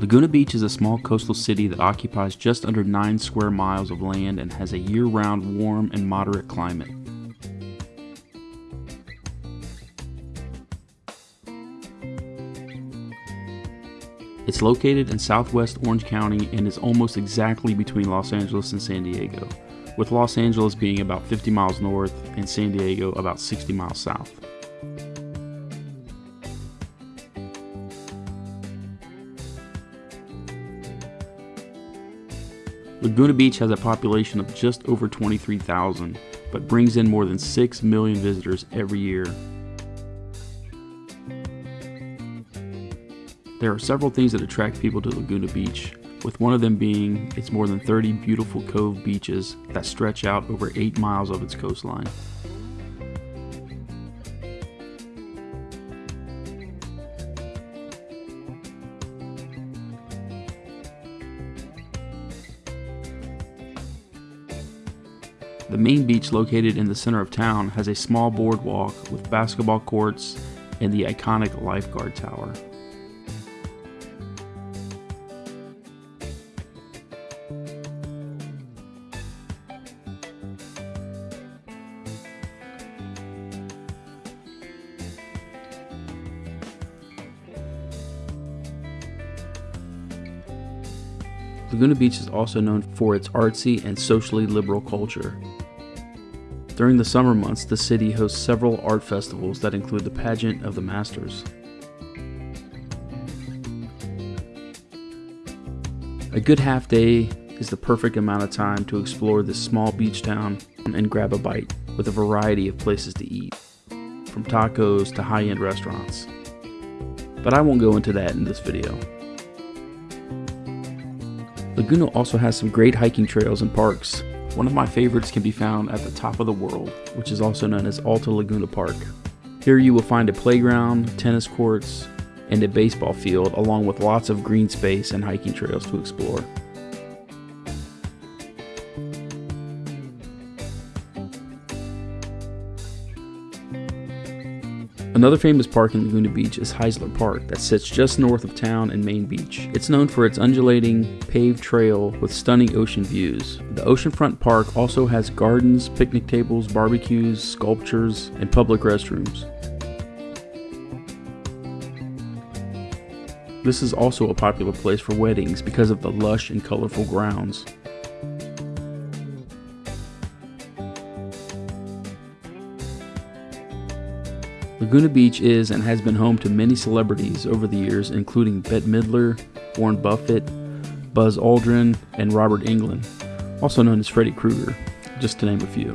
Laguna Beach is a small coastal city that occupies just under 9 square miles of land and has a year round warm and moderate climate. It's located in southwest Orange County and is almost exactly between Los Angeles and San Diego, with Los Angeles being about 50 miles north and San Diego about 60 miles south. Laguna Beach has a population of just over 23,000, but brings in more than 6 million visitors every year. There are several things that attract people to Laguna Beach, with one of them being its more than 30 beautiful cove beaches that stretch out over 8 miles of its coastline. The main beach located in the center of town has a small boardwalk with basketball courts and the iconic lifeguard tower. Laguna Beach is also known for its artsy and socially liberal culture. During the summer months, the city hosts several art festivals that include the Pageant of the Masters. A good half day is the perfect amount of time to explore this small beach town and grab a bite, with a variety of places to eat, from tacos to high end restaurants. But I won't go into that in this video. Laguna also has some great hiking trails and parks. One of my favorites can be found at the top of the world, which is also known as Alta Laguna Park. Here you will find a playground, tennis courts, and a baseball field, along with lots of green space and hiking trails to explore. Another famous park in Laguna Beach is Heisler Park that sits just north of town and Main Beach. It's known for its undulating, paved trail with stunning ocean views. The oceanfront park also has gardens, picnic tables, barbecues, sculptures, and public restrooms. This is also a popular place for weddings because of the lush and colorful grounds. Laguna Beach is and has been home to many celebrities over the years, including Bette Midler, Warren Buffett, Buzz Aldrin, and Robert Englund, also known as Freddy Krueger, just to name a few.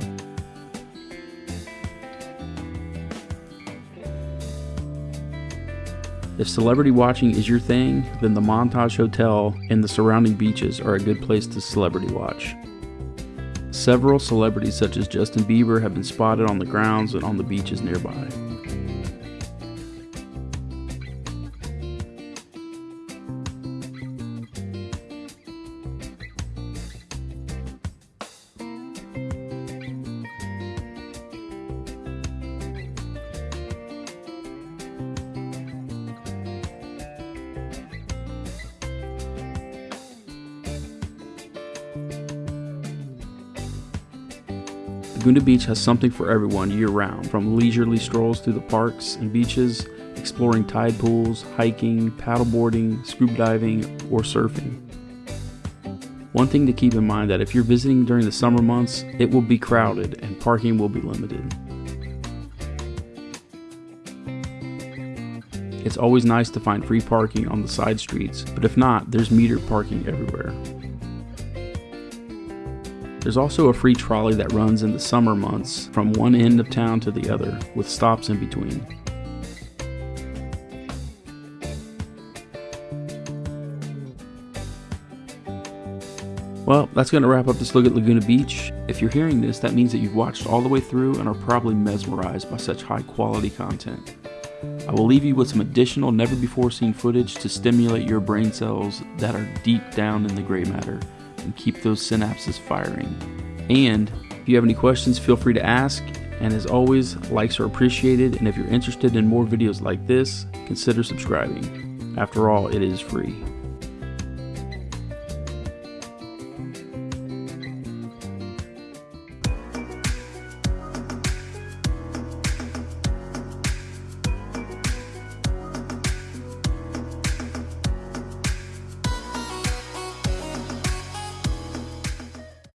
If celebrity watching is your thing, then the Montage Hotel and the surrounding beaches are a good place to celebrity watch. Several celebrities such as Justin Bieber have been spotted on the grounds and on the beaches nearby. Laguna Beach has something for everyone year round, from leisurely strolls through the parks and beaches, exploring tide pools, hiking, paddleboarding, scuba diving, or surfing. One thing to keep in mind that if you're visiting during the summer months, it will be crowded and parking will be limited. It's always nice to find free parking on the side streets, but if not, there's metered parking everywhere. There's also a free trolley that runs in the summer months from one end of town to the other, with stops in between. Well, that's going to wrap up this look at Laguna Beach. If you're hearing this, that means that you've watched all the way through and are probably mesmerized by such high quality content. I will leave you with some additional never before seen footage to stimulate your brain cells that are deep down in the gray matter and keep those synapses firing. And if you have any questions, feel free to ask. And as always, likes are appreciated. And if you're interested in more videos like this, consider subscribing. After all, it is free.